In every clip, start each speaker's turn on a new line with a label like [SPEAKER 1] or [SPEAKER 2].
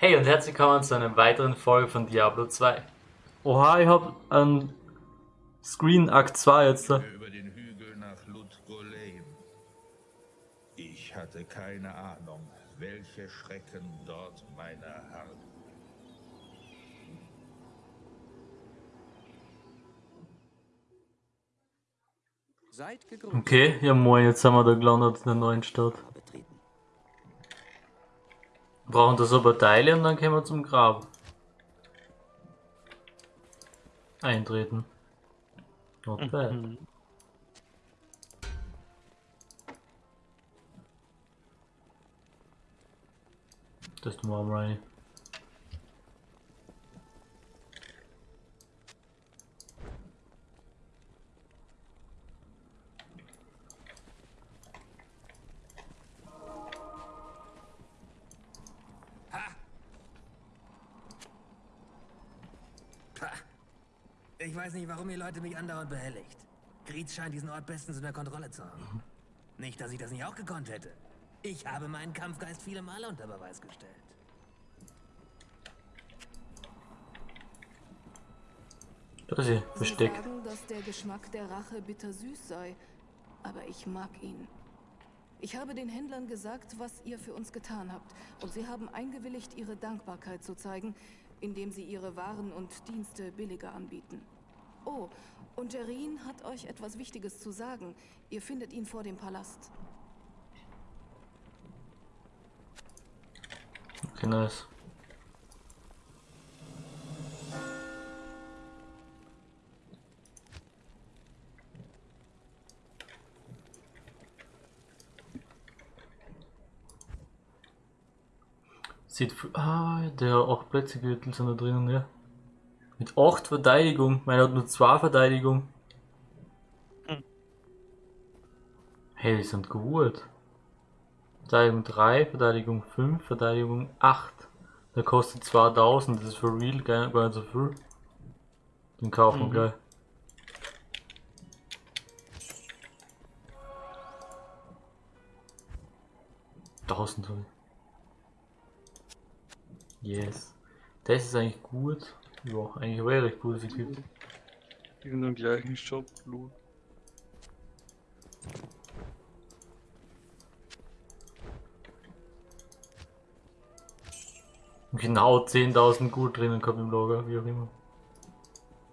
[SPEAKER 1] Hey und herzlich willkommen zu einer weiteren Folge von Diablo 2. Oha, ich hab einen Screen Akt 2 jetzt. da.
[SPEAKER 2] über den Hügel nach Ludgolem. Ich hatte keine Ahnung, welche Schrecken dort meine harren.
[SPEAKER 1] Okay, ja moin, jetzt haben wir da gelandet in der neuen Stadt. Wir brauchen das aber Teile und dann können wir zum Grab. Eintreten. Not bad. Das ist mal rein.
[SPEAKER 3] Weiß nicht, warum ihr Leute mich andauernd behelligt. Griez scheint diesen Ort bestens unter Kontrolle zu haben. Nicht, dass ich das nicht auch gekonnt hätte. Ich habe meinen Kampfgeist viele Male unter Beweis gestellt.
[SPEAKER 1] Da ist sie,
[SPEAKER 4] Sie
[SPEAKER 1] versteckt.
[SPEAKER 4] sagen, dass der Geschmack der Rache bittersüß sei, aber ich mag ihn. Ich habe den Händlern gesagt, was ihr für uns getan habt, und sie haben eingewilligt, ihre Dankbarkeit zu zeigen, indem sie ihre Waren und Dienste billiger anbieten. Oh, und Jerin hat euch etwas Wichtiges zu sagen. Ihr findet ihn vor dem Palast.
[SPEAKER 1] Okay, nice. Sieht. Ah, der 8 Plätze Gürtel sind da drinnen, ja. Mit 8 Verteidigung. Meiner hat nur 2 Verteidigung. Hey, die sind gut. Verteidigung 3, Verteidigung 5, Verteidigung 8. Der kostet 2000, das ist für real gar nicht so viel. Den kaufen wir gleich. Tausend. Yes. Das ist eigentlich gut. Ja, eigentlich wäre recht gutes Equipment.
[SPEAKER 5] In dem gleichen Shop, Blut.
[SPEAKER 1] Genau 10.000 gut drinnen gehabt im Lager, wie auch immer.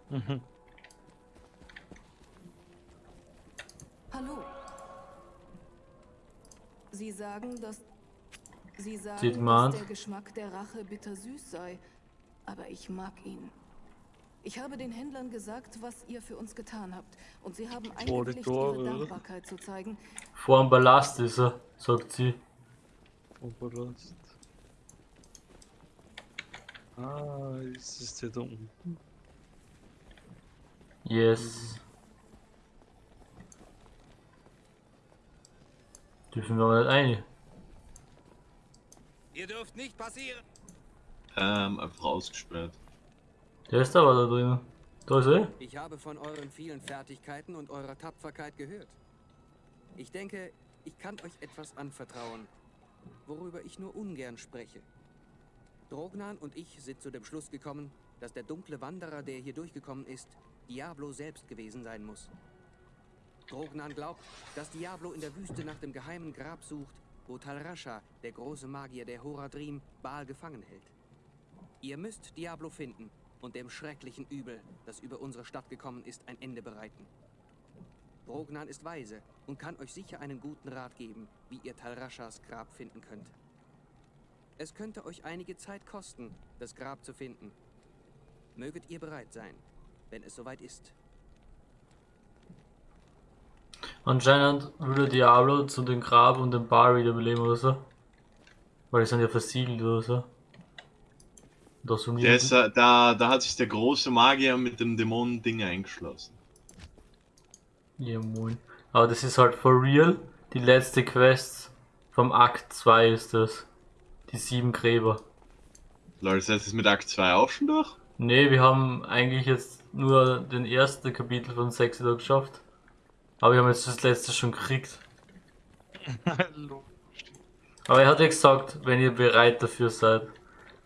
[SPEAKER 5] Mhm.
[SPEAKER 4] Hallo. Sie sagen, dass. Sie sagen,
[SPEAKER 1] Sieht
[SPEAKER 4] dass der Geschmack der Rache bittersüß sei, aber ich mag ihn. Ich habe den Händlern gesagt, was ihr für uns getan habt, und sie haben eingewilligt, ihre? Dankbarkeit zu zeigen.
[SPEAKER 1] Vor dem Ballast ist er, sagt sie.
[SPEAKER 5] Oberlast. Ah, ist es der da unten?
[SPEAKER 1] Yes. Dürfen wir aber nicht ein.
[SPEAKER 3] Ihr dürft nicht passieren.
[SPEAKER 6] Ähm, einfach ausgesperrt.
[SPEAKER 1] Der ist aber da drinnen. Da ist er.
[SPEAKER 7] Ich habe von euren vielen Fertigkeiten und eurer Tapferkeit gehört. Ich denke, ich kann euch etwas anvertrauen, worüber ich nur ungern spreche. Drognan und ich sind zu dem Schluss gekommen, dass der dunkle Wanderer, der hier durchgekommen ist, Diablo selbst gewesen sein muss. Drognan glaubt, dass Diablo in der Wüste nach dem geheimen Grab sucht, wo Talrascha, der große Magier der Horadrim, Baal gefangen hält. Ihr müsst Diablo finden und dem schrecklichen Übel, das über unsere Stadt gekommen ist, ein Ende bereiten. Brognan ist weise und kann euch sicher einen guten Rat geben, wie ihr Talraschas Grab finden könnt. Es könnte euch einige Zeit kosten, das Grab zu finden. Möget ihr bereit sein, wenn es soweit ist.
[SPEAKER 1] Anscheinend würde Diablo zu dem Grab und dem Bar wiederbeleben oder so. Weil die sind ja versiegelt oder so. Da so
[SPEAKER 6] Der ist, da, da hat sich der große Magier mit dem Dämonen-Ding eingeschlossen.
[SPEAKER 1] Ja, moin. Aber das ist halt for real. Die letzte Quest vom Akt 2 ist das. Die sieben Gräber.
[SPEAKER 6] Leute, das heißt, ist mit Akt 2 auch schon durch?
[SPEAKER 1] Ne, wir haben eigentlich jetzt nur den ersten Kapitel von 6 da geschafft. Aber wir haben jetzt das letzte schon gekriegt.
[SPEAKER 5] Hallo.
[SPEAKER 1] Aber er hat ja gesagt, wenn ihr bereit dafür seid.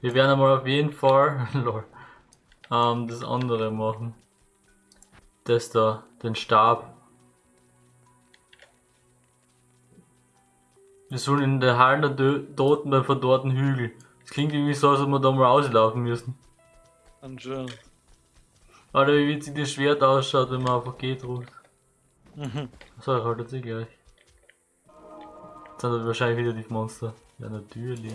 [SPEAKER 1] Wir werden einmal auf jeden Fall lol, ähm, das andere machen. Das da, den Stab. Wir sollen in der Hallen der Toten beim verdorrten Hügel. Das klingt irgendwie so, als ob wir da mal rauslaufen müssen.
[SPEAKER 5] Anscheinend.
[SPEAKER 1] Alter, wie witzig das Schwert ausschaut, wenn man einfach geht ruft.
[SPEAKER 5] Mhm.
[SPEAKER 1] So, ich halte sie gleich. Jetzt sind wahrscheinlich wieder die Monster. Ja, natürlich.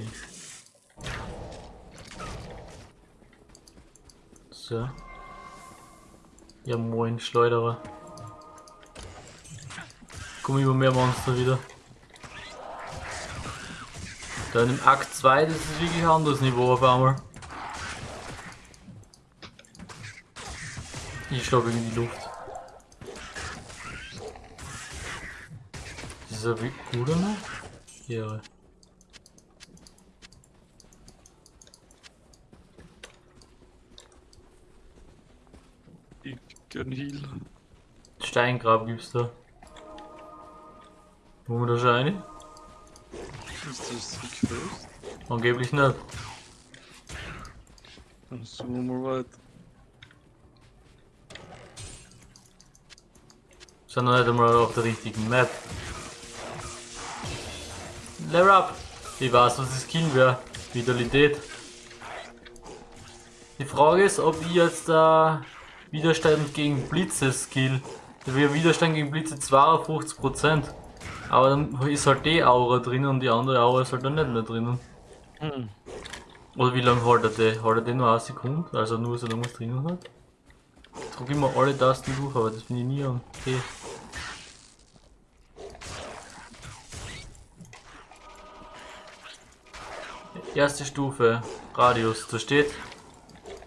[SPEAKER 1] So. Ja, moin, Schleuderer. Kommen immer mehr Monster wieder. Dann im Akt 2, das ist wirklich ein anderes Niveau auf einmal. Ich schlage in die Luft. Ist ja wie gut oder? Ja.
[SPEAKER 5] Ich gern Heal.
[SPEAKER 1] Steingrab gibt's da. Wo wir da schon rein?
[SPEAKER 5] Ist das die Quest?
[SPEAKER 1] Angeblich nicht.
[SPEAKER 5] Dann suchen wir mal weiter.
[SPEAKER 1] Sind noch nicht einmal auf der richtigen Map. Level up! Ich weiß, was das Skill wäre. Vitalität. Die Frage ist, ob ich jetzt äh, Widerstand gegen Blitze Skill. Wäre Widerstand gegen Blitze 52%. Aber dann ist halt die Aura drin und die andere Aura ist halt dann nicht mehr drinnen.
[SPEAKER 5] Hm.
[SPEAKER 1] Oder wie lange haltet der? Haltet der nur eine Sekunde? Also nur so lange was drinnen hat? Ich drück immer alle Tasten durch, aber das finde ich nie an. Okay. Erste Stufe, Radius, da steht,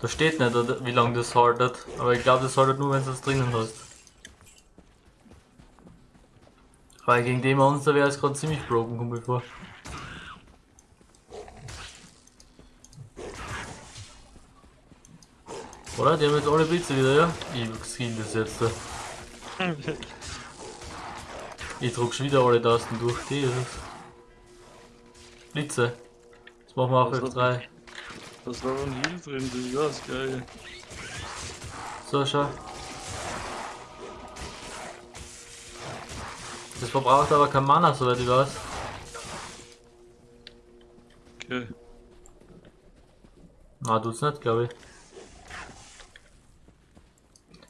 [SPEAKER 1] da steht nicht, wie lange das haltet, aber ich glaube, das haltet nur, wenn du es drinnen hast. Weil gegen den Monster wäre es gerade ziemlich broken, kommt mir vor. Oder? Die haben jetzt alle Blitze wieder, ja? Ich skill das jetzt. Da. Ich druck schon wieder alle Tasten durch. Die ist es. Blitze. Jetzt machen wir auf
[SPEAKER 5] Was
[SPEAKER 1] F3.
[SPEAKER 5] Da ist aber ein Heal drin, das ist ja das Geile.
[SPEAKER 1] So, schau. Das verbraucht aber kein Mana, soweit ich weiß.
[SPEAKER 5] Okay.
[SPEAKER 1] Na, tut's nicht, glaube ich.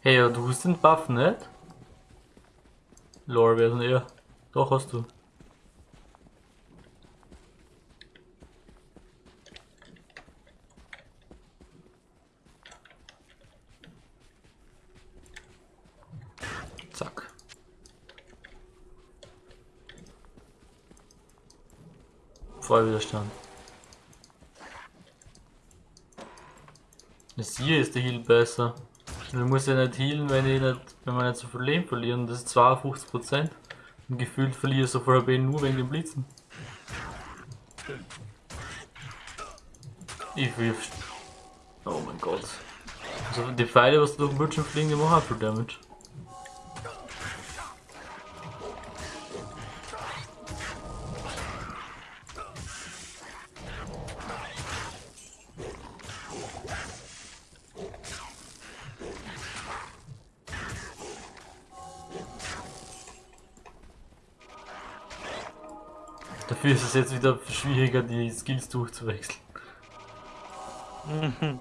[SPEAKER 1] Hey, ja, du hast den Buff nicht? Lore wäre eher. Doch, hast du. Vollwiderstand. Das hier ist der Heal besser. Man muss ja nicht healen, wenn, ich nicht, wenn wir nicht so viel Leben verlieren. Das ist 52%. Und gefühlt verliere ich so viel HP nur wegen den Blitzen. Ich wirf. Oh mein Gott. Also die Pfeile, was durch den Bildschirm fliegen, die machen auch viel Damage. Dafür ist es jetzt wieder schwieriger, die Skills durchzuwechseln.
[SPEAKER 5] Mhm.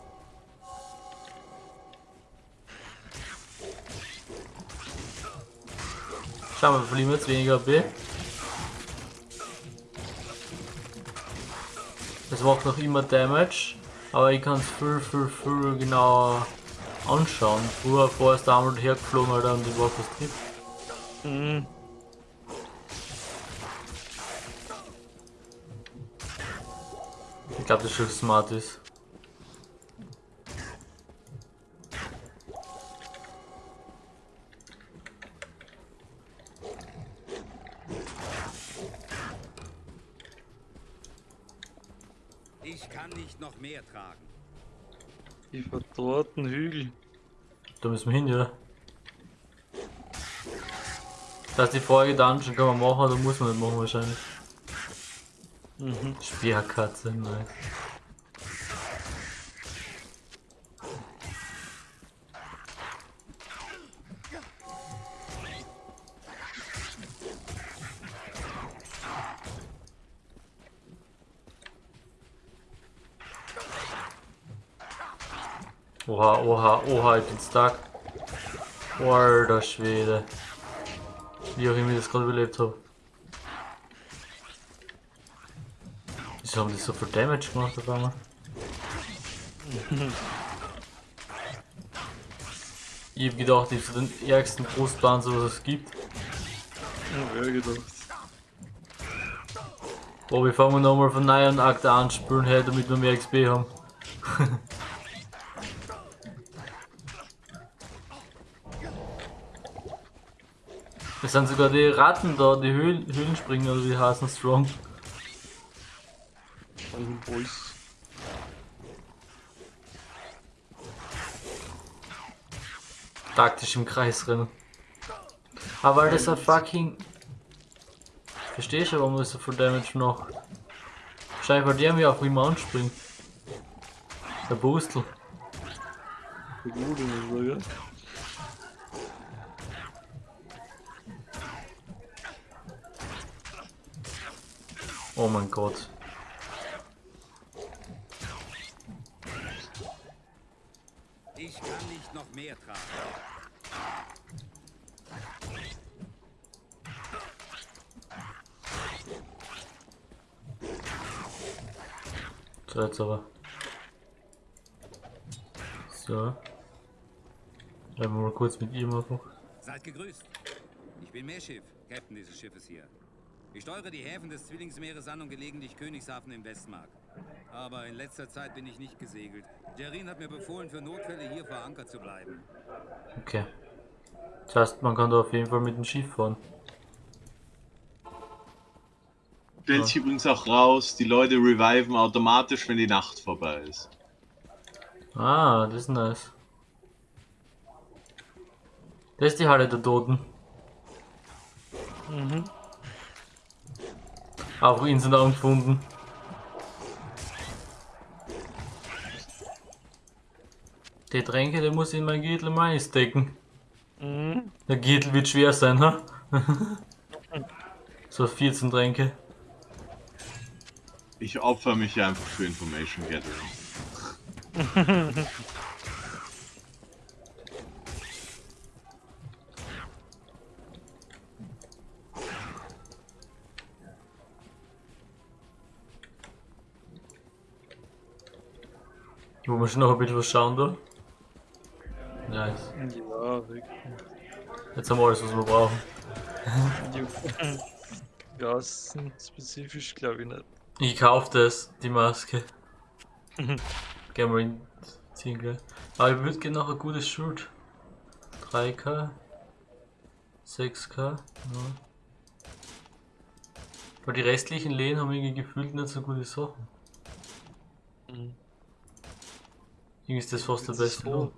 [SPEAKER 1] Schauen wir, verlieren wir jetzt weniger B. Es macht noch immer Damage, aber ich kann es viel, viel, viel genauer anschauen. Früher, vorher ist der einmal hergeflogen, Alter, und ich war fast drin.
[SPEAKER 5] Mhm.
[SPEAKER 1] Ich glaube, das schon smart ist.
[SPEAKER 8] Ich kann nicht noch mehr tragen.
[SPEAKER 5] Die verdorrten Hügel.
[SPEAKER 1] Da müssen wir hin, ja. Das heißt, die Folge Dungeon kann man machen, oder muss man nicht machen wahrscheinlich.
[SPEAKER 5] Mhm.
[SPEAKER 1] Speerkatze, nice. Oha, oha, oha, ich bin stark. Alter Schwede. Wie auch immer ich das gerade überlebt habe. Wieso haben die so viel Damage gemacht auf einmal? ich hab gedacht, ich hab den ärgsten Brustpanzer, was es gibt.
[SPEAKER 5] Ja, gedacht.
[SPEAKER 1] Oh, wir fangen nochmal von Akt an spielen, hey, damit wir mehr XP haben. Es sind sogar die Ratten da, die Höhlen, Höhlenspringer oder wie heißen Strong.
[SPEAKER 5] Ein Boys.
[SPEAKER 1] Taktisch im Kreis rennen. Aber weil das ein fucking. Versteh schon, warum das so viel Damage noch. Wahrscheinlich weil der mir auf ihm anspringt. Der Boostel.
[SPEAKER 5] Muss ich sagen.
[SPEAKER 1] Oh mein Gott.
[SPEAKER 8] Ich kann nicht noch mehr tragen.
[SPEAKER 1] Aber. So. Bleiben wir mal kurz mit ihm einfach.
[SPEAKER 8] Seid gegrüßt. Ich bin Meerschiff, Captain dieses Schiffes hier. Ich steuere die Häfen des Zwillingsmeeres an und gelegentlich Königshafen im Westmark. Aber in letzter Zeit bin ich nicht gesegelt. Jerin hat mir befohlen, für Notfälle hier vor Anker zu bleiben.
[SPEAKER 1] Okay. Das heißt, man kann da auf jeden Fall mit dem Schiff fahren.
[SPEAKER 6] Stellt sich übrigens auch raus, die Leute reviven automatisch, wenn die Nacht vorbei ist.
[SPEAKER 1] Ah, das ist nice. Das ist die Halle der Toten.
[SPEAKER 5] Mhm.
[SPEAKER 1] Auch ihn sind angefunden. Die Tränke, der muss in mein Gürtel mal stecken.
[SPEAKER 5] Mhm.
[SPEAKER 1] Der Gürtel wird schwer sein, ha? so 14 Tränke.
[SPEAKER 6] Ich opfer mich hier einfach für Information Gathering.
[SPEAKER 1] Wo wir schon noch ein bisschen was schauen da. Nice.
[SPEAKER 5] Ja, weg.
[SPEAKER 1] Jetzt haben wir alles, was wir brauchen.
[SPEAKER 5] Gassen spezifisch glaube ich nicht.
[SPEAKER 1] Ich kauf das, die Maske. Gehen wir in ziehen gleich. Aber ich würde gerne noch ein gutes Shirt. 3K. 6K. Ja. Weil die restlichen Lehen haben irgendwie gefühlt nicht so gute Sachen.
[SPEAKER 5] Mhm.
[SPEAKER 1] Irgendwie ist das fast der beste. Lohn.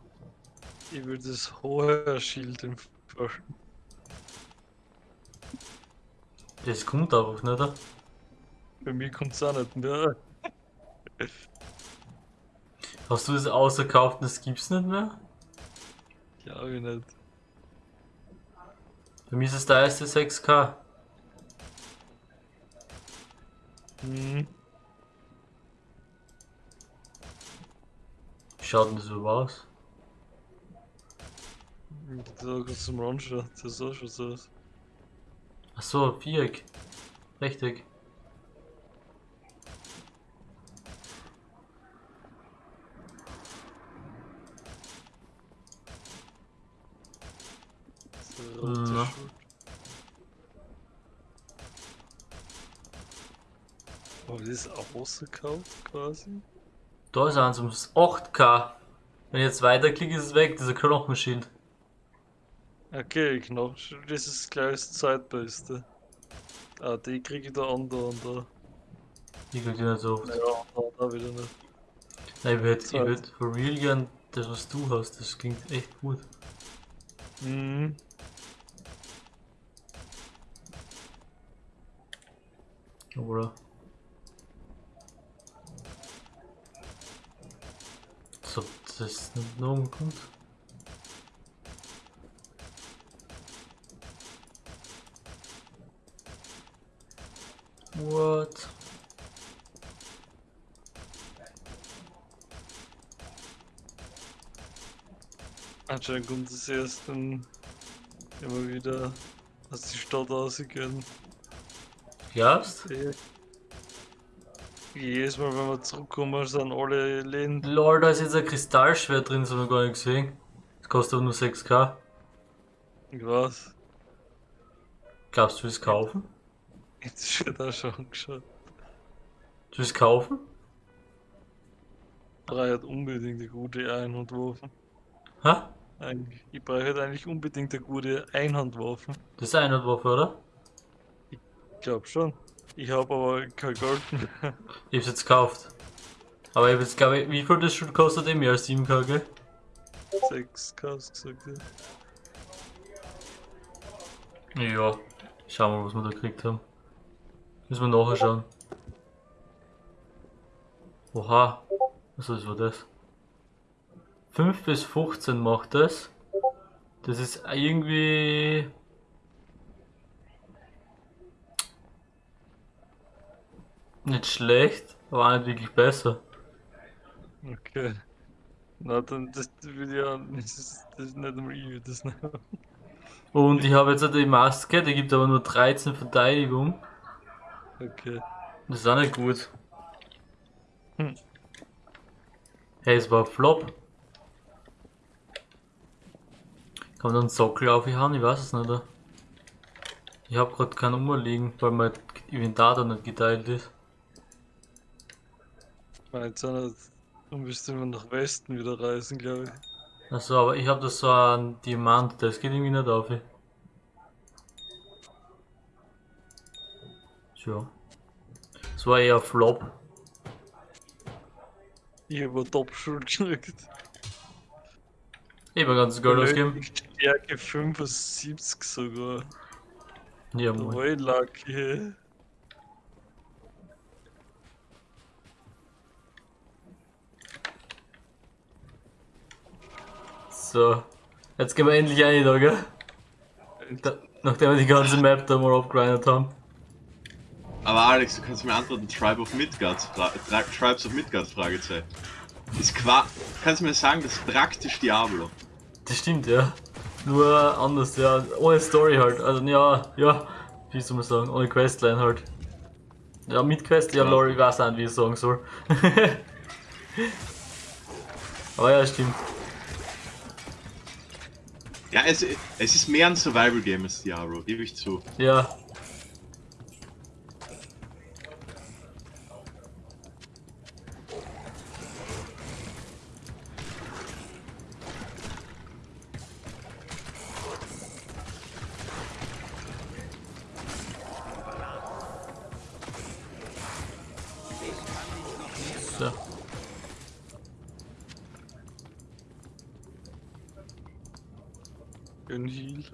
[SPEAKER 5] Ich würde das hohe Schild empfehlen.
[SPEAKER 1] Das kommt einfach nicht.
[SPEAKER 5] Bei mir kommt es auch nicht mehr.
[SPEAKER 1] Hast du das ausgekauft und das gibt's nicht mehr?
[SPEAKER 5] Glaube ich nicht.
[SPEAKER 1] Bei mir ist es der erste 6K.
[SPEAKER 5] Mhm.
[SPEAKER 1] Wie schaut denn das überhaupt aus?
[SPEAKER 5] Da kannst du mal anschauen, das sah schon so aus.
[SPEAKER 1] Achso, Viereck. Rechteck.
[SPEAKER 5] So rote
[SPEAKER 1] Na.
[SPEAKER 5] Schuld. Aber das ist auch rausgekauft quasi.
[SPEAKER 1] Da ist eins ums 8K. Wenn ich jetzt weiterklicke, ist es weg, dieser Knochenschild.
[SPEAKER 5] Okay, genau. Das ist gleich das zweitbeste. Ah, die kriege ich da an, da und da.
[SPEAKER 1] Ich krieg die nicht so oft.
[SPEAKER 5] Ja, da, da wieder nicht.
[SPEAKER 1] Nein, ich würde ich würd for real gern das, was du hast. Das klingt echt gut.
[SPEAKER 5] Mhm.
[SPEAKER 1] Oder? So, das ist nicht noch kommt. What?
[SPEAKER 5] Anscheinend kommt es erst dann immer wieder aus die Stadt rausgehen.
[SPEAKER 1] Glaubst?
[SPEAKER 5] Jedes Mal, wenn wir zurückkommen, sind alle Läden.
[SPEAKER 1] Lol, da ist jetzt ein Kristallschwert drin, das haben wir gar nicht gesehen. Das kostet aber nur 6k.
[SPEAKER 5] Ich weiß.
[SPEAKER 1] Glaubst du, willst kaufen?
[SPEAKER 5] Jetzt wird auch schon angeschaut.
[SPEAKER 1] Du willst kaufen?
[SPEAKER 5] Ich brauche halt unbedingt eine gute Einhandwaffe.
[SPEAKER 1] Hä?
[SPEAKER 5] Ich brauche halt eigentlich unbedingt eine gute Einhandwaffe.
[SPEAKER 1] Das ist eine Waffe, oder?
[SPEAKER 5] Ich glaube schon. Ich habe aber kein Geld mehr.
[SPEAKER 1] Ich hab's jetzt gekauft. Aber ich hab jetzt, glaube ich, wie viel das schon kostet? Eh mehr als 7k, gell?
[SPEAKER 5] 6k hast gesagt, ja.
[SPEAKER 1] Ja. Schauen wir mal, was wir da gekriegt haben. Müssen wir nachher schauen. Oha. Was war das? 5 bis 15 macht das. Das ist irgendwie. Nicht schlecht, aber auch nicht wirklich besser.
[SPEAKER 5] Okay. Na dann, das ja, das ist, das ist nicht einmal ich, das nicht.
[SPEAKER 1] Und ich habe jetzt auch die Maske, die gibt aber nur 13 Verteidigung.
[SPEAKER 5] Okay.
[SPEAKER 1] Das ist auch nicht gut.
[SPEAKER 5] Hm.
[SPEAKER 1] Hey, es war Flop. Kann man da einen Sockel aufhauen? Ich weiß es nicht. Ich habe gerade keinen umliegen, weil mein Inventar da nicht geteilt ist.
[SPEAKER 5] Du müsst immer nach Westen wieder reisen, glaube ich.
[SPEAKER 1] Also, aber ich habe da so einen Diamant, das geht irgendwie nicht auf. Tja. Das war eher Flop.
[SPEAKER 5] Ich habe eine Top-Schuld gekriegt.
[SPEAKER 1] Ich habe ganz Geld ausgegeben.
[SPEAKER 5] Stärke 75 sogar.
[SPEAKER 1] Ja, moin.
[SPEAKER 5] Voll lucky.
[SPEAKER 1] So. Jetzt gehen wir endlich rein da, gell? Da, nachdem wir die ganze Map da mal abgrindet haben.
[SPEAKER 6] Aber Alex, du kannst mir antworten, Tribe of Midgard, Fra Tri Tribes of Midgard, Fragezeichen. Ist qua kannst du mir sagen, das ist praktisch Diablo.
[SPEAKER 1] Das stimmt, ja. Nur anders, ja. Ohne Story halt. Also, ja, ja. Wie soll man sagen? Ohne Questline halt. Ja, mit Quest, ja,
[SPEAKER 6] Ja.
[SPEAKER 1] Lori, ich weiß auch nicht, wie ich sagen soll. Aber ja, stimmt.
[SPEAKER 6] Ja, es, es ist mehr ein Survival-Game als Diablo, gebe ich zu.
[SPEAKER 1] Ja.
[SPEAKER 5] Ein Heal.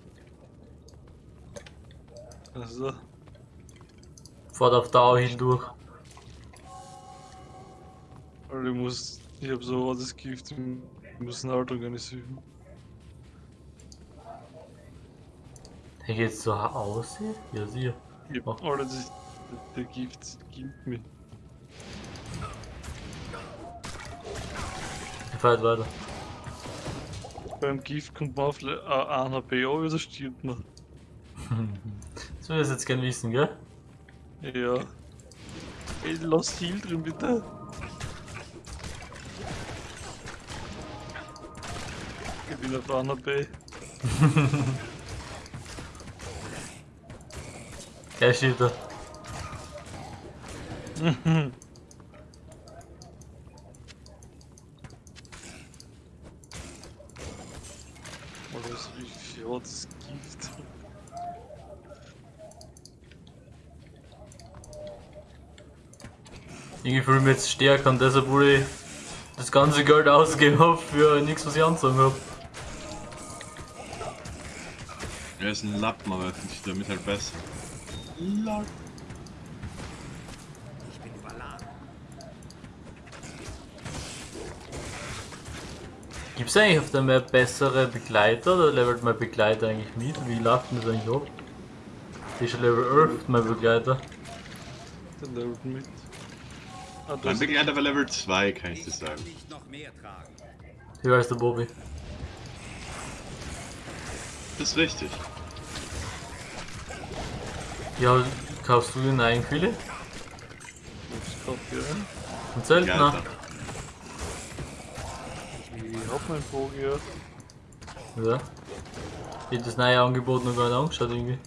[SPEAKER 5] Also,
[SPEAKER 1] Fahrt auf Dauer hin durch.
[SPEAKER 5] weil ich muss. Ich hab so hartes Gift, ich muss eine Halt organisieren.
[SPEAKER 1] Hey, geht's so aus? Ja, sicher. Oh.
[SPEAKER 5] alles, das- der Gift gibt mir.
[SPEAKER 1] Ich fahr jetzt weiter.
[SPEAKER 5] Beim Gift kommt man auf 1 HP an, oder stirbt man.
[SPEAKER 1] Das will ich jetzt gern wissen, gell?
[SPEAKER 5] Ja. Ey, lass Heal drin, bitte. Ich bin auf 1 HP.
[SPEAKER 1] Ja, steht da.
[SPEAKER 5] Alles wie viel hat es Gift?
[SPEAKER 1] Irgendwie fühle ich mich jetzt stärker und deshalb wurde ich das ganze Geld ausgegeben hab für nichts, was ich anzogen hab.
[SPEAKER 6] Er ist ein Lappen, aber finde ich damit halt besser. Lol.
[SPEAKER 3] Ich bin überladen.
[SPEAKER 1] Gibt's eigentlich auf der Map bessere Begleiter oder levelt mein Begleiter eigentlich mit? Wie läuft denn das eigentlich ab? Die ist schon Level 11, mein Begleiter.
[SPEAKER 5] Der levelt mit. Ah,
[SPEAKER 6] Mein Begleiter war Level 2, kann ich dir
[SPEAKER 8] Ich
[SPEAKER 6] sagen.
[SPEAKER 1] Wie heißt der Bobby?
[SPEAKER 6] Das ist richtig.
[SPEAKER 1] Ja, kaufst du den eigenen viele?
[SPEAKER 5] Was kauft ihr ein?
[SPEAKER 1] Ein
[SPEAKER 6] Ja,
[SPEAKER 5] Meinen Bogen ja.
[SPEAKER 1] Ja. Ich hab das neue Angebot noch gar nicht angeschaut irgendwie.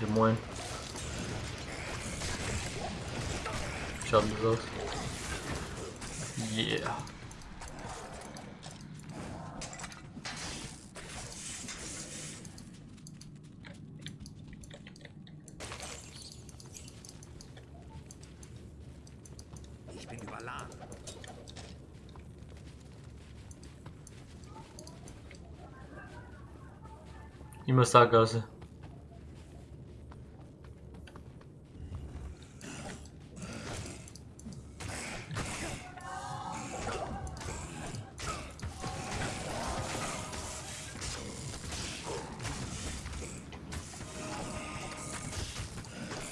[SPEAKER 1] Ja moin. Schaut das aus. Yeah.
[SPEAKER 3] Ich bin überladen.
[SPEAKER 1] Immer Sackgasse.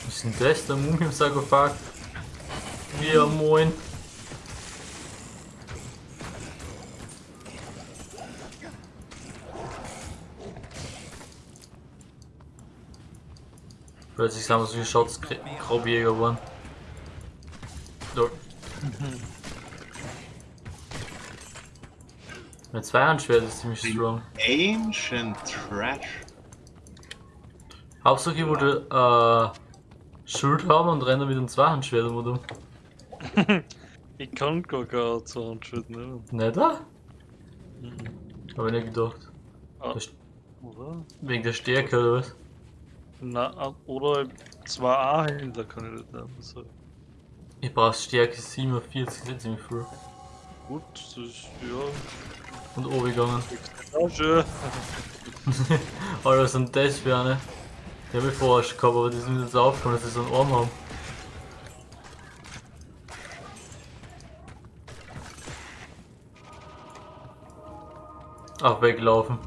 [SPEAKER 1] Was ist denn das? Der Mumie im Sarkophag? Ja, moin. Plötzlich sind wir so viele Shots Grobjäger geworden. Dort. Mein Zweihandschwert ist ziemlich strong.
[SPEAKER 6] Ancient Trash.
[SPEAKER 1] Hauptsache, ich wollte äh, Schild haben und renne mit dem Zweihandschwert um und um.
[SPEAKER 5] Ich kann gar kein Zahnschwert nehmen.
[SPEAKER 1] Nicht da? Hab ich nicht gedacht.
[SPEAKER 5] Ah?
[SPEAKER 1] Wegen der Stärke oder was?
[SPEAKER 5] Na, oder zwei A-Händler kann ich nicht nehmen. So.
[SPEAKER 1] Ich brauch Stärke 47, das ist ziemlich früh.
[SPEAKER 5] Gut, das ist ja.
[SPEAKER 1] Und oben gegangen.
[SPEAKER 5] Ja, schön.
[SPEAKER 1] Alter, was sind das für eine? Die hab ich vorher schon gehabt, aber die sind jetzt aufgekommen, dass sie so einen Arm haben. Ach, weglaufen.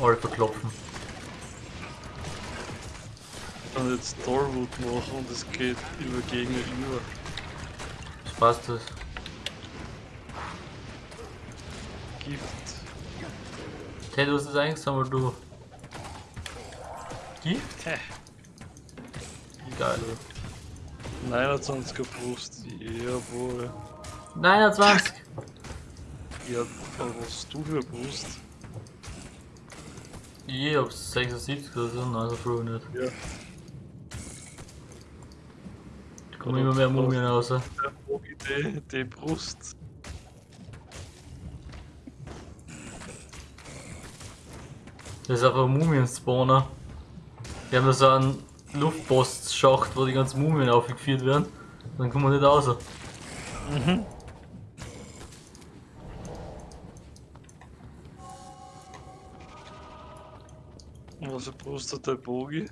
[SPEAKER 1] Alle verklopfen.
[SPEAKER 5] Ich kann jetzt Torwood machen und es geht über Gegner über.
[SPEAKER 1] Was passt das?
[SPEAKER 5] Gift.
[SPEAKER 1] Hey, du hast das eingesammelt, du. Gift?
[SPEAKER 5] Hä?
[SPEAKER 1] Geil.
[SPEAKER 5] 29er Brust, jawohl.
[SPEAKER 1] 29!
[SPEAKER 5] Ja, was hast du für Brust?
[SPEAKER 1] Ich hab 76 oder so, also früher nicht.
[SPEAKER 5] Ja.
[SPEAKER 1] Da kommen immer mehr Mumien raus.
[SPEAKER 5] Die, die Brust.
[SPEAKER 1] Das ist einfach ein Mumien-Spawner. Wir haben da so einen Luftpostschacht, wo die ganzen Mumien aufgeführt werden. Dann kommen wir nicht raus.
[SPEAKER 5] Und Brust hat der Bogi?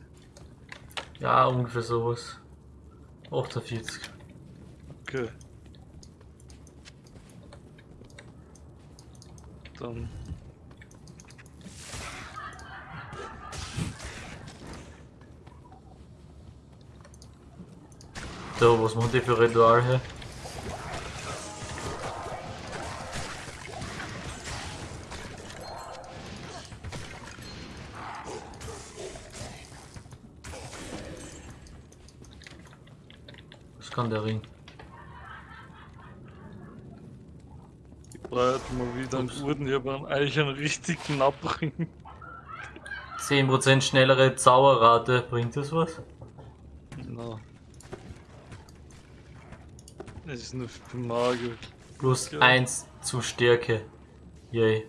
[SPEAKER 1] Ja, ungefähr sowas. 48.
[SPEAKER 5] Okay. Dann.
[SPEAKER 1] So, was machen die für Ritual hier? Kann der Ring?
[SPEAKER 5] Ich brauche mal wieder einen guten, ich habe einen, einen richtig knapperen.
[SPEAKER 1] 10% schnellere Zauberrate, bringt das was?
[SPEAKER 5] Na. Es ist nur für Magier.
[SPEAKER 1] Plus
[SPEAKER 5] Ja.
[SPEAKER 1] 1 zu Stärke. Yay.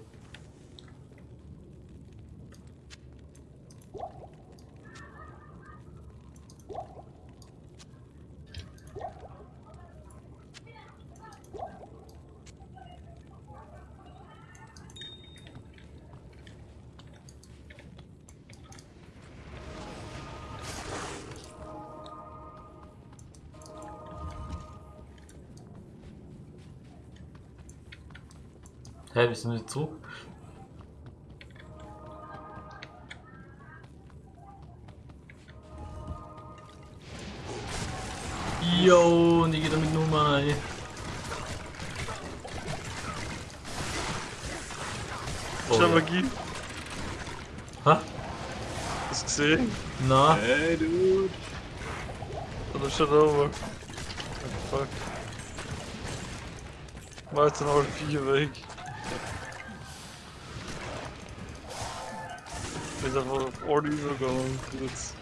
[SPEAKER 1] Nein, ich nicht zu. Yo, und die geht damit nur mal. Oh,
[SPEAKER 5] Schau
[SPEAKER 1] mal,
[SPEAKER 5] ja.
[SPEAKER 1] Ha?
[SPEAKER 5] Hast du gesehen?
[SPEAKER 1] Na?
[SPEAKER 6] Hey, dude.
[SPEAKER 5] Oder schon over. Fuck. War jetzt noch vier weg. Bin einfach auf alle übergegangen. Jetzt.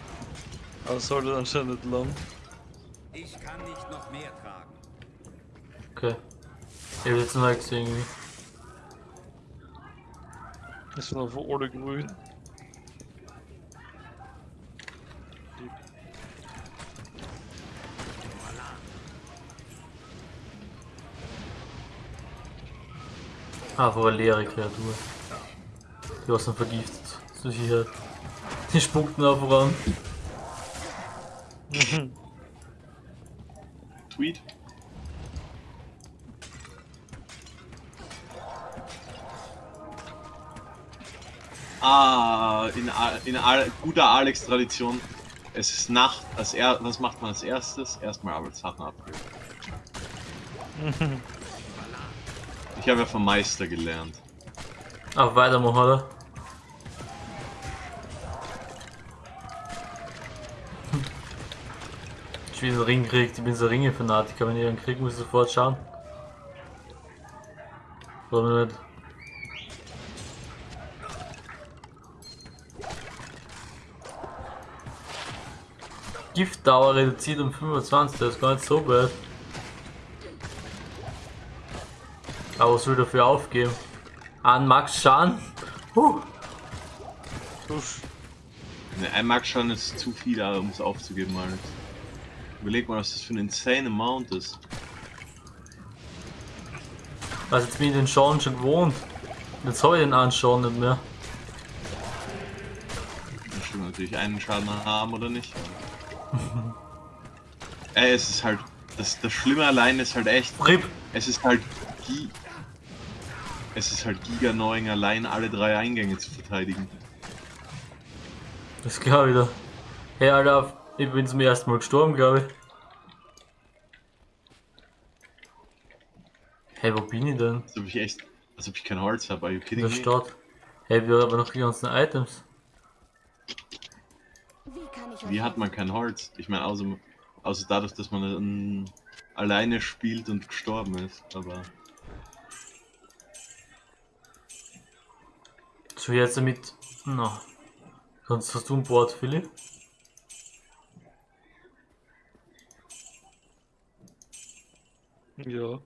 [SPEAKER 5] Aber es sollte anscheinend nicht lang.
[SPEAKER 8] Ich kann nicht noch mehr tragen.
[SPEAKER 1] okay. Ich hab jetzt noch nicht gesehen irgendwie.
[SPEAKER 5] Es sind einfach alle grün.
[SPEAKER 1] Einfach eine leere Kreatur. Die was dann vergiftet. Sicherheit. Die spuckt ihn einfach an.
[SPEAKER 6] Tweet. Ah, in, in guter Alex-Tradition. Es ist Nacht. Als er, was macht man als erstes? Erstmal Arbeitssachen abgeben. Ich habe ja vom Meister gelernt.
[SPEAKER 1] Ach, weitermachen, oder? Ich will einen Ring kriegt, ich bin so Ringe-Fanatiker, wenn ich einen krieg, muss ich sofort schauen. Oder nicht? Giftdauer reduziert um 25, das ist gar nicht so bad. Aber was will ich dafür aufgeben? An Max Schaden? Huh.
[SPEAKER 6] Ne, ein Mark schon ist zu viel, um es aufzugeben, Alex. Überleg mal, was das für ein insane Amount ist.
[SPEAKER 1] Also jetzt bin ich den Schaden schon gewohnt. Jetzt habe ich den Anschauen nicht mehr.
[SPEAKER 6] Da stimmt natürlich einen Schaden haben oder nicht. Ey, es ist halt. Das, das Schlimme allein ist halt echt.
[SPEAKER 1] RIP!
[SPEAKER 6] Es ist halt. Gi es ist halt giga annoying, allein alle drei Eingänge zu verteidigen.
[SPEAKER 1] Das ist klar wieder. Hey Alter, ich bin zum ersten Mal gestorben, glaube ich. Hey, wo bin ich denn?
[SPEAKER 6] Als ob ich echt. Als ob ich kein Holz habe, are you
[SPEAKER 1] In
[SPEAKER 6] kidding
[SPEAKER 1] der
[SPEAKER 6] me?
[SPEAKER 1] Stadt. Hey, wir haben aber noch die ganzen Items.
[SPEAKER 9] Wie kann ich
[SPEAKER 6] Wie hat man kein Holz? Ich meine, außer, außer dadurch, dass man ähm, alleine spielt und gestorben ist. Aber.
[SPEAKER 1] So jetzt mit. Na. Kannst hast du ein Board, Philipp?
[SPEAKER 5] Ja.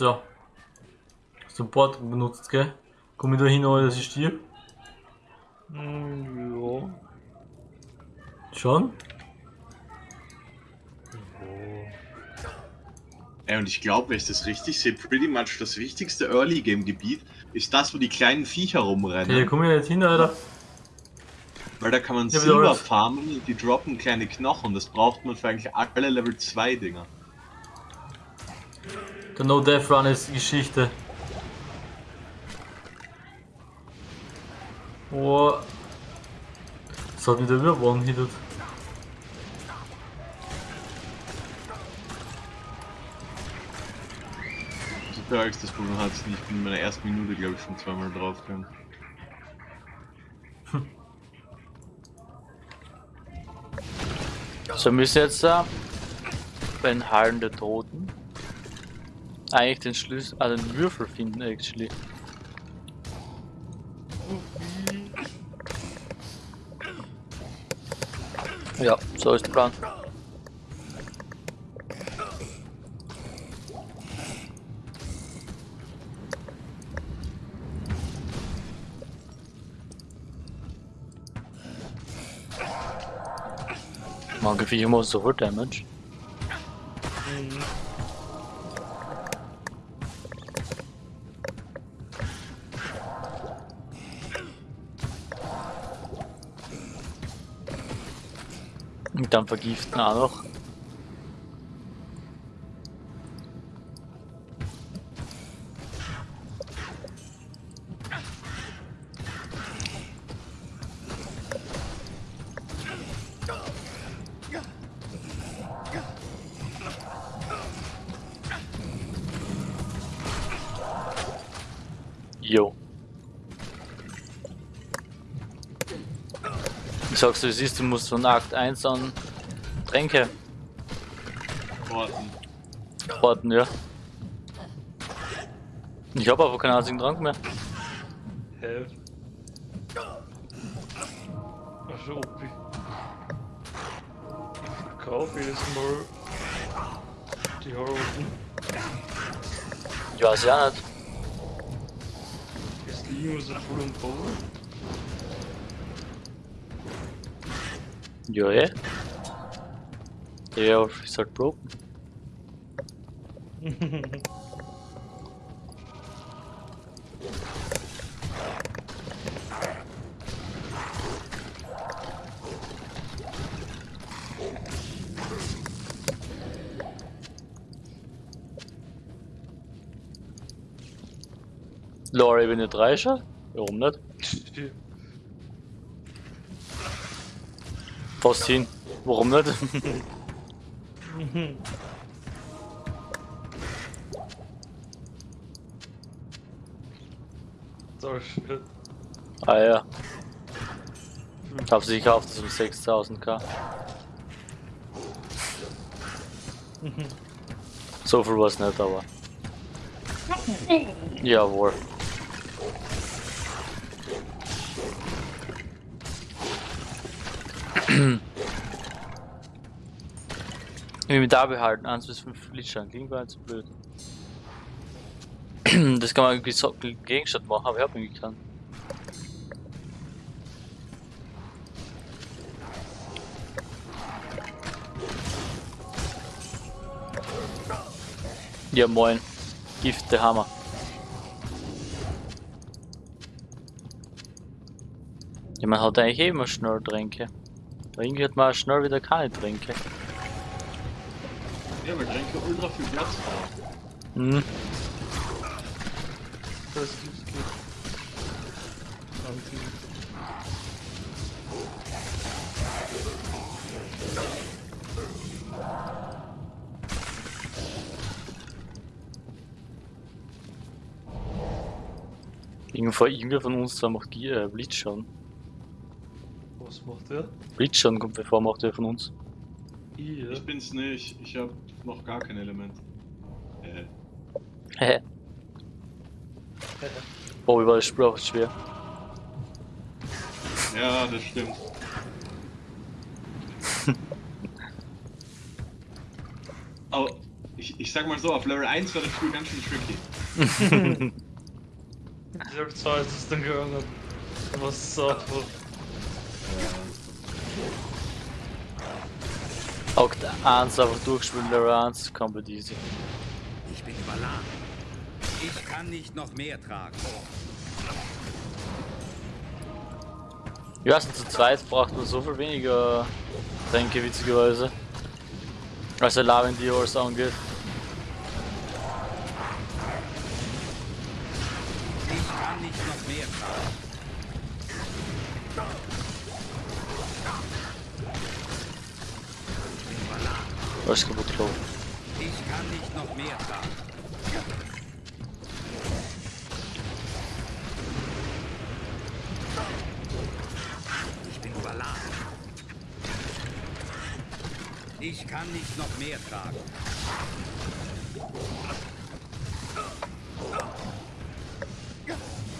[SPEAKER 1] So. Hast du Komm ich da hin, dass ich stirb?
[SPEAKER 5] Hm, ja.
[SPEAKER 1] Schon?
[SPEAKER 6] Ey, und ich glaube, wenn ich das richtig sehe, pretty much das wichtigste Early Game Gebiet ist das, wo die kleinen Viecher rumrennen.
[SPEAKER 1] Okay, komm ich nicht hin, Alter.
[SPEAKER 6] Weil da kann man
[SPEAKER 1] Ja,
[SPEAKER 6] Silber farmen und die droppen kleine Knochen. Das braucht man für eigentlich alle Level 2 Dinger.
[SPEAKER 1] Der No Death Run ist Geschichte. Oh. Das hat wieder über one-hitted.
[SPEAKER 6] Super Alex, das Problem hat nicht. Ich bin in meiner ersten Minute, glaube ich, schon zweimal draufgegangen.
[SPEAKER 10] So müssen jetzt da bei den Hallen der Toten eigentlich den Schlüssel, also den Würfel finden actually. Ja, so ist der Plan. Manche Viecher machen so viel Damage.
[SPEAKER 1] Und dann vergiften auch noch. Ich sag's dir, siehst du, musst von Akt 1 an Tränke
[SPEAKER 6] Orten.
[SPEAKER 1] warten, ja. Ich habe aber keinen einzigen Trank mehr.
[SPEAKER 5] Hä? Also ob ich... Kauf jedes Mal die Harroten.
[SPEAKER 1] Ich weiß ja nicht.
[SPEAKER 5] Ist die so voll und voll?
[SPEAKER 1] Ja, eh. Ja, ist halt broken. Lore Ebene 3 schon? Warum nicht? Fast hin. Warum nicht?
[SPEAKER 5] So shit.
[SPEAKER 1] ah ja. Ich hab sie gekauft, das um 6000k. so viel war's nicht, aber. Jawohl. Inventar behalten, 1 bis 5 Liedschein, klingt gar nicht so blöd. Das kann man irgendwie so Gegenstand machen, aber ich hab irgendwie keinen. Ja moin. Gift der Hammer. Ja, man hat eigentlich eh immer schnell Hat man auch schnell wieder keine Tränke.
[SPEAKER 6] Ja, weil Tränke ultra viel Platz brauchen.
[SPEAKER 1] Hm.
[SPEAKER 5] Das gibt's gut. Anti.
[SPEAKER 1] Irgendwo irgendwer von uns zwei macht Gier, äh, Blitz schon.
[SPEAKER 5] Was macht der?
[SPEAKER 1] Schon kommt bevor macht der von uns.
[SPEAKER 5] Ich, ja.
[SPEAKER 6] Ich bin's nicht, ich hab noch gar kein Element. Äh,
[SPEAKER 1] Hä? Oh, wie war das Spiel auch schwer.
[SPEAKER 6] ja, das stimmt. Aber ich, ich sag mal so, auf Level 1 war das Spiel ganz schön tricky.
[SPEAKER 5] Hab zwei, ist es dann gegangen. Was so.
[SPEAKER 1] Akt 1 einfach durchspielen, Level 1, komplett easy.
[SPEAKER 8] Ich bin überladen. Ich kann nicht noch mehr tragen.
[SPEAKER 1] Ja, also zu zweit braucht man so viel weniger Tränke, witzigerweise. Als der Lavendie alles angeht. Alles kaputt gelaufen.
[SPEAKER 8] Ich kann nicht noch mehr tragen. Ich bin überladen. Ich kann nicht noch mehr tragen.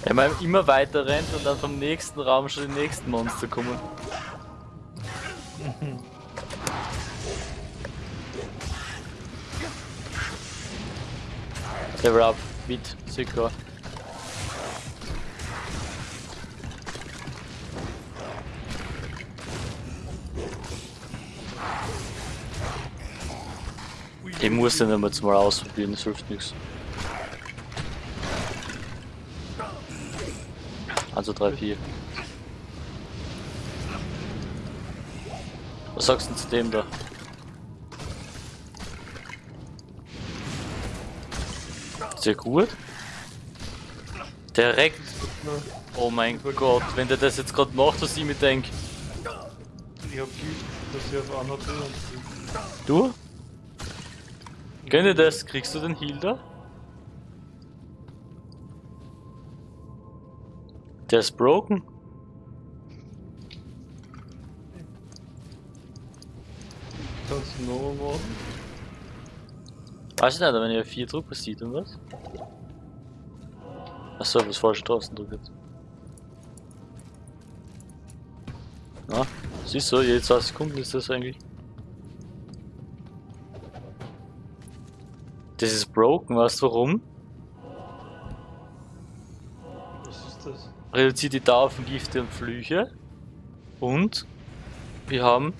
[SPEAKER 1] Wenn man immer weiter rennt und dann vom nächsten Raum schon die nächsten Monster kommen. Level up, mit Sicker. Den muss dann immer mal ausprobieren, das hilft nichts. Also 3, 4. Was sagst du zu dem da? Sehr gut. Direkt. Oh mein Gott, wenn der das jetzt gerade macht, was ich mir denke.
[SPEAKER 5] Ich hab Gift, dass ich auf einer und
[SPEAKER 1] Du? Gönn dir das, kriegst du den Heal da? Der ist broken.
[SPEAKER 5] kannst du noch machen.
[SPEAKER 1] Weiß ich nicht, wenn ihr vier drückt, was sieht und was? Achso, was falsch draußen drückt. Ja, siehst du, jede zwei Sekunden ist das eigentlich. Das ist broken, weißt du warum?
[SPEAKER 5] Was ist das?
[SPEAKER 1] Reduziert die Dauer von Gifte und Flüche. Und wir haben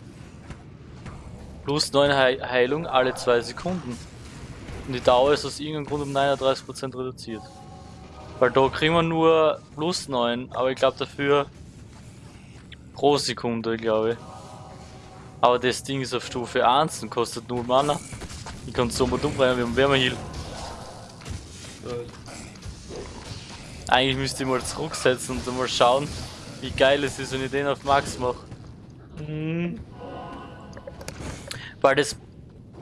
[SPEAKER 1] plus 9 Hei- Heilung alle 2 Sekunden. Und die Dauer ist aus irgendeinem Grund um 39% reduziert. Weil da kriegen wir nur plus 9, aber ich glaube dafür pro Sekunde, glaube ich. Aber das Ding ist auf Stufe 1 und kostet 0 Mana. Ich kann es so mal umbringen, wir haben Wärmeheal. Eigentlich müsste ich mal zurücksetzen und mal schauen, wie geil es ist, wenn ich den auf Max mache.
[SPEAKER 5] Mhm.
[SPEAKER 1] Weil das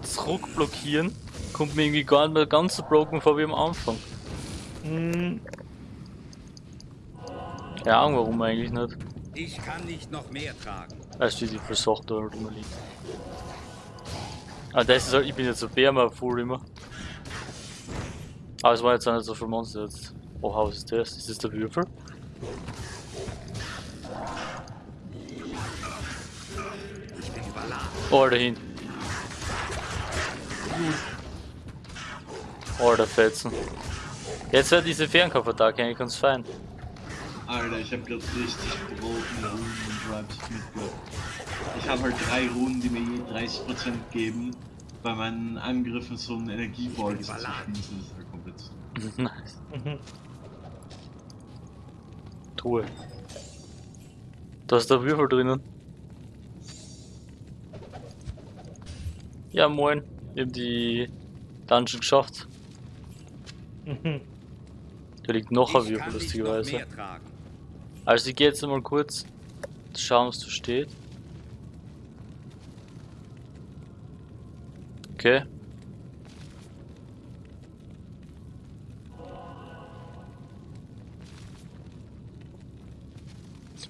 [SPEAKER 1] Zurückblockieren kommt mir irgendwie gar nicht mehr ganz so broken vor wie am Anfang.
[SPEAKER 5] Mhm.
[SPEAKER 1] Keine Ahnung warum eigentlich nicht.
[SPEAKER 8] Ich kann nicht noch mehr tragen.
[SPEAKER 1] Weißt du, die versucht da immer liegt. Ah, das ist halt, ich bin jetzt so Bärmer full immer. Aber es war jetzt auch nicht so viel Monster jetzt. Oh, was ist das? Ist das der Würfel?
[SPEAKER 8] Ich bin überladen.
[SPEAKER 1] Oh, dahin. Oh, der Fetzen. Jetzt wird diese Fernkampfattacke eigentlich ganz fein.
[SPEAKER 6] Alter, ich hab grad richtig gebrochene Runen und Tribes mitgebracht. Ich habe halt drei Runen, die mir je 30% geben, bei meinen Angriffen so einen Energieball zu schießen. Das ist halt komplett.
[SPEAKER 1] nice.
[SPEAKER 5] Mhm.
[SPEAKER 1] Truhe. Da ist der Würfel drinnen. Ja, moin. Wir haben die Dungeon geschafft.
[SPEAKER 5] Mhm.
[SPEAKER 1] Da liegt noch ein Würfel,
[SPEAKER 8] noch
[SPEAKER 1] lustigerweise. Also ich gehe jetzt mal kurz schauen, was da steht. Okay.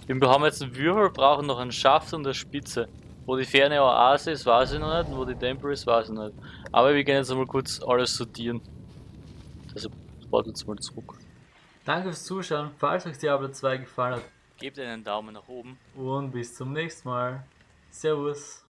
[SPEAKER 1] Wir haben jetzt einen Würfel, brauchen noch einen Schaft und eine Spitze. Wo die ferne Oase ist, weiß ich noch nicht, und wo die Temple ist, weiß ich nicht. Aber wir gehen jetzt mal kurz alles sortieren. Warte jetzt mal zurück. Danke fürs Zuschauen. Falls euch Diablo 2 gefallen hat, gebt einen Daumen nach oben. Und bis zum nächsten Mal. Servus.